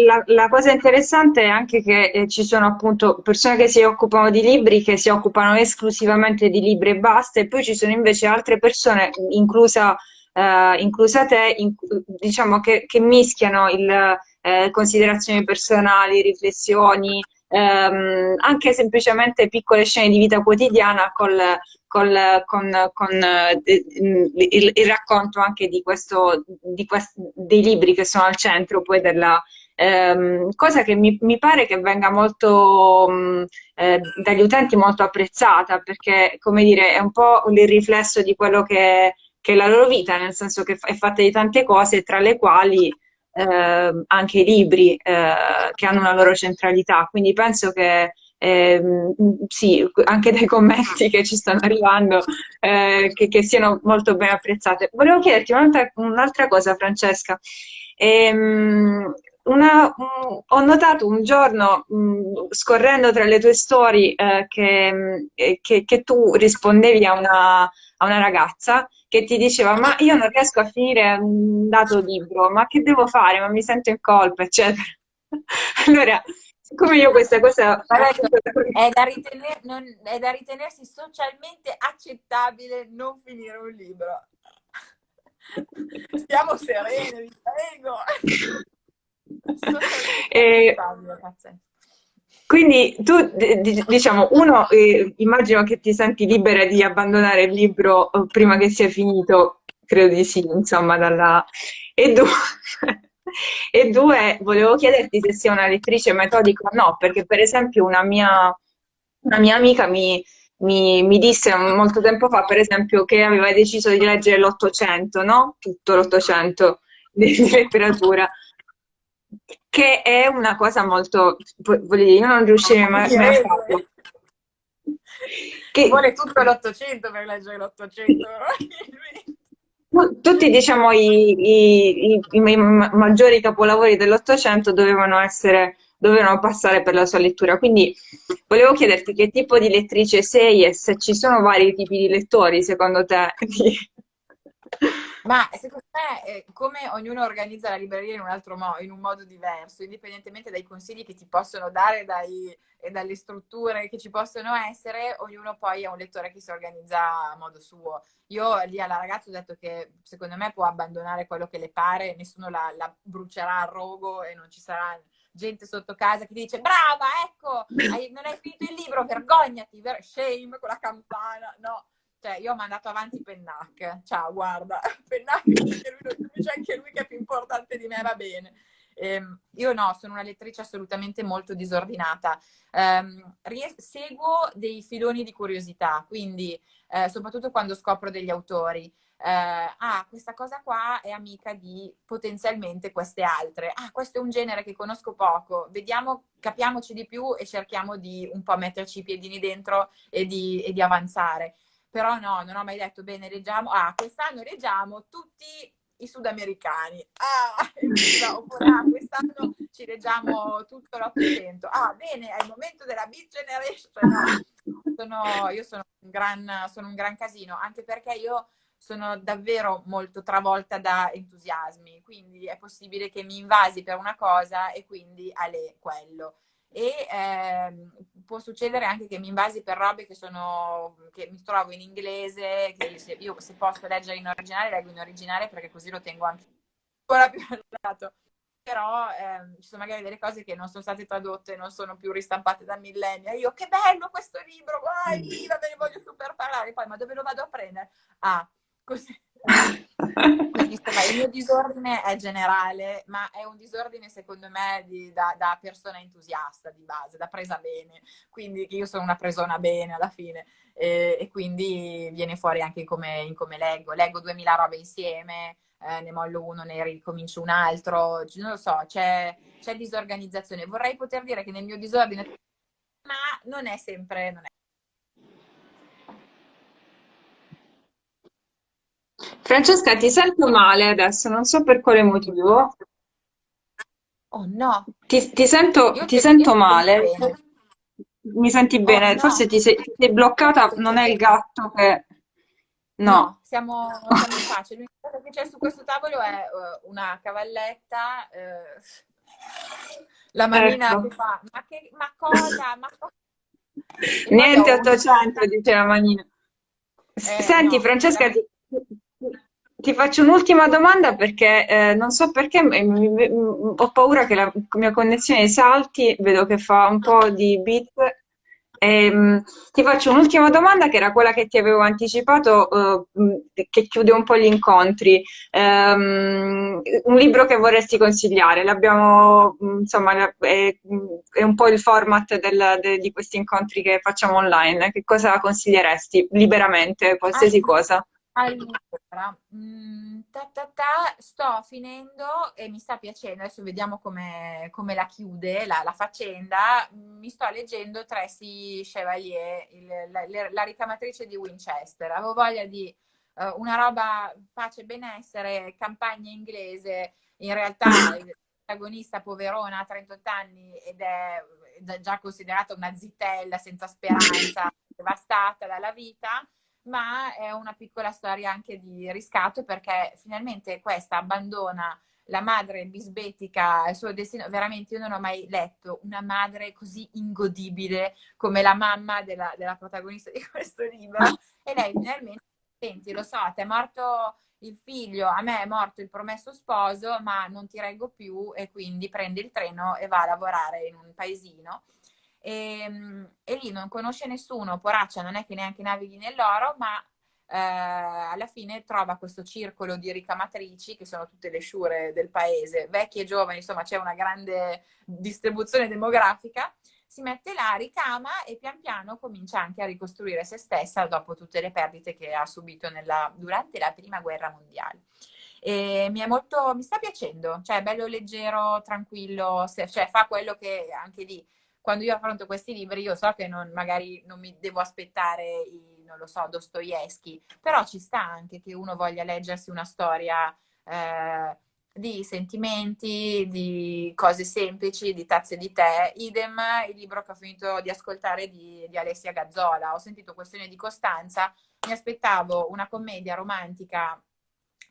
la, la cosa interessante è anche che eh, ci sono appunto persone che si occupano di libri, che si occupano esclusivamente di libri e basta, e poi ci sono invece altre persone, inclusa, eh, inclusa te, in- diciamo che, che mischiano il, eh, considerazioni personali, riflessioni, ehm, anche semplicemente piccole scene di vita quotidiana col, col- con, con, eh, il, il racconto anche di questo, di quest- dei libri che sono al centro poi della, ehm, cosa che mi, mi pare che venga molto mh, eh, dagli utenti molto apprezzata, perché come dire, è un po' il riflesso di quello che, che è la loro vita, nel senso che è fatta di tante cose, tra le quali eh, anche i libri eh, che hanno una loro centralità. Quindi penso che ehm, sì, anche dai commenti che ci stanno arrivando, eh, che, che siano molto ben apprezzate. Volevo chiederti un'altra un'altra cosa, Francesca. Ehm, una- un- ho notato un giorno, mh, scorrendo tra le tue storie, eh, che, mh, eh, che- che tu rispondevi a una, a una ragazza che ti diceva: Ma io non riesco a finire un dato libro, ma che devo fare? Ma mi sento in colpa, eccetera. Allora, siccome io questa cosa. È da, ritener- non- è da ritenersi socialmente accettabile non finire un libro. Stiamo sereni, vi prego. Eh. Quindi tu, diciamo, uno, eh, immagino che ti senti libera di abbandonare il libro eh, prima che sia finito, credo di sì, insomma, dalla... E due, e due, volevo chiederti se sei una lettrice metodica o no, perché per esempio una mia, una mia amica mi, mi- mi disse molto tempo fa, per esempio, che aveva deciso di leggere l'Ottocento, no? Tutto l'Ottocento di letteratura che è una cosa molto, voglio dire, io non riuscirei mai, mai a farlo. Che vuole tutto l'Ottocento per leggere l'Ottocento, tutti, diciamo, i, i- i- i ma- maggiori capolavori dell'Ottocento dovevano dovevano passare per la sua lettura. Quindi volevo chiederti che tipo di lettrice sei e se ci sono vari tipi di lettori, secondo te. Ma secondo me, eh, come ognuno organizza la libreria in un altro modo, in un modo diverso, indipendentemente dai consigli che ti possono dare dai- e dalle strutture che ci possono essere, ognuno poi è un lettore che si organizza a modo suo. Io lì alla ragazza ho detto che secondo me può abbandonare quello che le pare, nessuno la, la brucerà a rogo e non ci sarà gente sotto casa che dice brava, ecco, hai- non hai finito il libro, vergognati, ver- shame con la campana, no. Cioè, io ho mandato avanti Pennac. Ciao, guarda, Pennac, anche lui, c'è anche lui che è più importante di me, va bene. Ehm, io no, sono una lettrice assolutamente molto disordinata. Ries- seguo dei filoni di curiosità, quindi eh, soprattutto quando scopro degli autori. Eh, ah, questa cosa qua è amica di potenzialmente queste altre. Ah, questo è un genere che conosco poco. Vediamo, capiamoci di più e cerchiamo di un po' metterci i piedini dentro e di, e di avanzare però no, non ho mai detto bene, leggiamo, ah, quest'anno leggiamo tutti i sudamericani, ah, oppure ah, quest'anno ci leggiamo tutto l'Ottocento, ah, bene, è il momento della Beat Generation, no, sono, io sono un, gran, sono un gran casino, anche perché io sono davvero molto travolta da entusiasmi, quindi è possibile che mi invasi per una cosa e quindi a lei quello. E ehm, può succedere anche che mi invasi per robe che sono che mi trovo in inglese che se, io se posso leggere in originale leggo in originale perché così lo tengo anche ancora più al lato però ehm, ci sono magari delle cose che non sono state tradotte non sono più ristampate da millenni io che bello questo libro vai viva ve ne voglio super parlare poi ma dove lo vado a prendere? Ah così quindi insomma, il mio disordine è generale, ma è un disordine secondo me di, da, da, persona entusiasta di base, da presa bene. Quindi io sono una presona bene alla fine e, e quindi viene fuori anche in come, in come leggo. Leggo 2000 robe insieme, eh, ne mollo uno, ne ricomincio un altro, non lo so, c'è, c'è disorganizzazione. Vorrei poter dire che nel mio disordine, ma non è sempre... Non è Francesca, ti sento male adesso, non so per quale motivo. Oh no, Ti, ti sento, ti ti, sento male. bene. Mi senti Oh bene? no, Forse ti sei, sei bloccata, non è il gatto che... No. no siamo, siamo in pace. L'unica cosa che c'è su questo tavolo è uh, una cavalletta, uh, la manina ecco. che fa, ma, che, ma cosa? Ma cosa? Niente 800, dice la manina. Eh, Senti no, Francesca, ti, ti, faccio un'ultima domanda perché eh, non so perché ho paura che la mia connessione salti, vedo che fa un po' di bit Ehm, ti faccio un'ultima domanda che era quella che ti avevo anticipato, eh, che chiude un po' gli incontri. Ehm, un libro che vorresti consigliare? L'abbiamo, insomma, è, è, un po' il format del, de, di questi incontri che facciamo online. Che cosa consiglieresti liberamente, qualsiasi ah, cosa? Allora, mh, mm, ta, ta, ta, sto finendo e mi sta piacendo, adesso vediamo come, come la chiude la, la, faccenda, mi sto leggendo Tracy Chevalier, il, la, la, ricamatrice di Winchester, avevo voglia di uh, una roba pace e benessere, campagna inglese, in realtà il protagonista poverona ha 38 anni ed è già considerata una zitella senza speranza, devastata dalla vita, ma è una piccola storia anche di riscatto perché finalmente questa abbandona la madre bisbetica il suo destino. Veramente io non ho mai letto una madre così ingodibile come la mamma della, della protagonista di questo libro. E lei finalmente, senti, lo so, ti è morto il figlio, a me è morto il promesso sposo, ma non ti reggo più e quindi prende il treno e va a lavorare in un paesino e, ehm, e lì non conosce nessuno, poraccia non è che neanche navighi nell'oro, ma eh, alla fine trova questo circolo di ricamatrici che sono tutte le sciure del paese, vecchie e giovani, insomma c'è una grande distribuzione demografica, si mette là, ricama e pian piano comincia anche a ricostruire se stessa dopo tutte le perdite che ha subito nella, durante la prima guerra mondiale. E mi, molto, mi sta piacendo, cioè è bello leggero, tranquillo, se, cioè fa quello che anche lì quando io affronto questi libri io so che non, magari non mi devo aspettare i, non lo so, Dostoevsky, però ci sta anche che uno voglia leggersi una storia eh, di sentimenti, di cose semplici, di tazze di tè. Idem il libro che ho finito di ascoltare di, di Alessia Gazzola. Ho sentito Questione di Costanza, mi aspettavo una commedia romantica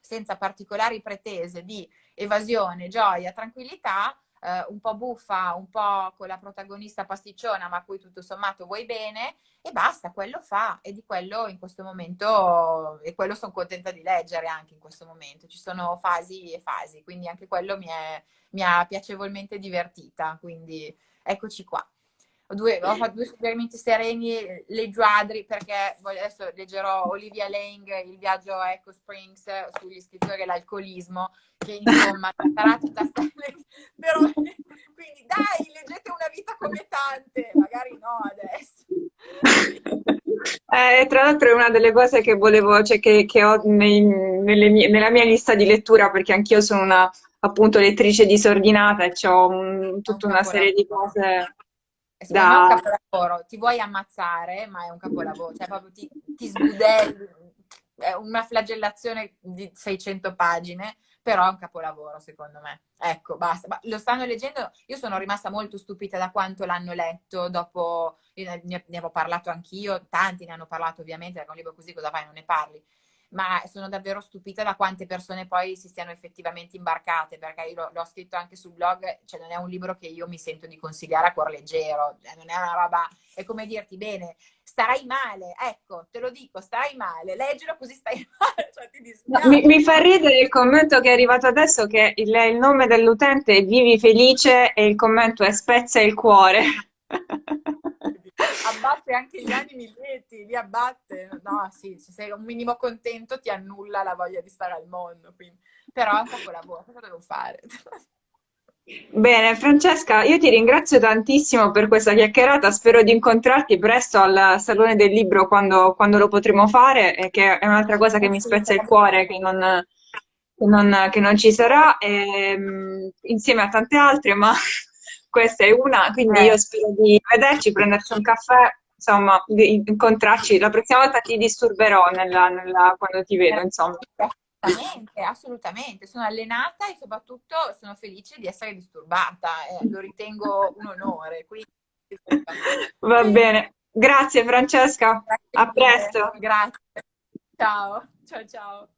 senza particolari pretese di evasione, gioia, tranquillità, eh, un po' buffa, un po' con la protagonista pasticciona, ma a cui tutto sommato vuoi bene, e basta, quello fa. E di quello in questo momento, e quello sono contenta di leggere anche in questo momento. Ci sono fasi e fasi, quindi anche quello mi, è, mi ha piacevolmente divertita. Quindi eccoci qua due, ho fatto due suggerimenti sereni, leggo Adri perché adesso leggerò Olivia Lang, Il viaggio a Echo Springs sugli scrittori e l'alcolismo, che insomma sarà tutta però quindi dai, leggete una vita come tante, magari no adesso. Eh, tra l'altro è una delle cose che volevo, cioè che, che ho nei, mie, nella mia lista di lettura, perché anch'io sono una appunto lettrice disordinata e ho tutta una serie di cose Secondo da... me è un capolavoro, ti vuoi ammazzare, ma è un capolavoro, cioè proprio ti, ti sbudelli, è una flagellazione di 600 pagine, però è un capolavoro secondo me. Ecco, basta. Ma lo stanno leggendo, io sono rimasta molto stupita da quanto l'hanno letto dopo, ne, ne avevo parlato anch'io, tanti ne hanno parlato ovviamente, perché un libro così cosa fai, non ne parli ma sono davvero stupita da quante persone poi si siano effettivamente imbarcate, perché io l'ho scritto anche sul blog, cioè non è un libro che io mi sento di consigliare a cuor leggero, cioè non è una roba, è come dirti, bene, starai male, ecco, te lo dico, starai male, leggilo così stai male, cioè ti dispiace. Mi, mi, fa ridere il commento che è arrivato adesso, che il, il nome dell'utente è Vivi Felice e il commento è Spezza il cuore. abbatte anche gli animi lieti, li abbatte. No, sì, se sei un minimo contento ti annulla la voglia di stare al mondo. Quindi. Però è un capolavoro, cosa devo fare? Bene, Francesca, io ti ringrazio tantissimo per questa chiacchierata, spero di incontrarti presto al Salone del Libro quando, quando lo potremo fare, e che è un'altra cosa che mi spezza il cuore, che non, che non, che non ci sarà, e, ehm, insieme a tante altre, ma questa è una, quindi eh. io spero di vederci, prenderci un caffè, insomma, di incontrarci. La prossima volta ti disturberò nella, nella, quando ti vedo, insomma. Assolutamente, assolutamente. Sono allenata e soprattutto sono felice di essere disturbata. Eh, lo ritengo un onore. Quindi... Va bene. Grazie Francesca. Grazie a presto. Grazie. Ciao, ciao ciao.